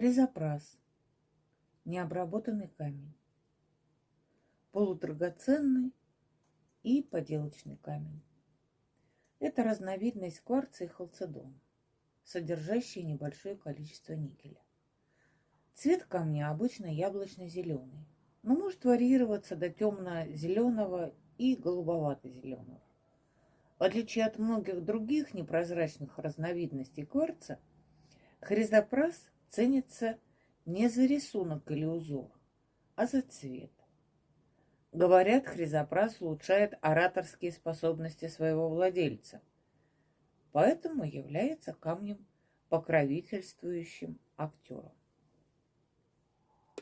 Хризопрас. Необработанный камень. Полудрагоценный и поделочный камень. Это разновидность кварца и халцедона, содержащая небольшое количество никеля. Цвет камня обычно яблочно-зеленый, но может варьироваться до темно-зеленого и голубовато-зеленого. В отличие от многих других непрозрачных разновидностей кварца, хризопрас ценится не за рисунок или узор, а за цвет. Говорят, хризопрас улучшает ораторские способности своего владельца, поэтому является камнем покровительствующим актером.